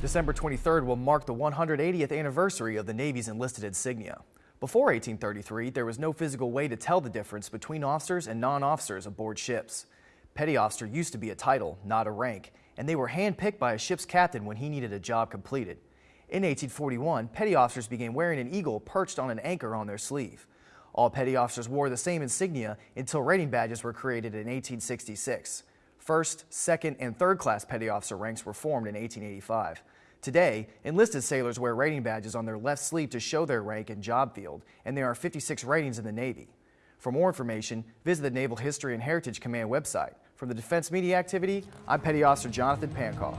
December 23rd will mark the 180th anniversary of the Navy's enlisted insignia. Before 1833, there was no physical way to tell the difference between officers and non-officers aboard ships. Petty officer used to be a title, not a rank, and they were handpicked by a ship's captain when he needed a job completed. In 1841, petty officers began wearing an eagle perched on an anchor on their sleeve. All petty officers wore the same insignia until rating badges were created in 1866. First, second, and third class petty officer ranks were formed in 1885. Today, enlisted sailors wear rating badges on their left sleeve to show their rank and job field, and there are 56 ratings in the Navy. For more information, visit the Naval History and Heritage Command website. From the Defense Media Activity, I'm Petty Officer Jonathan Pankow.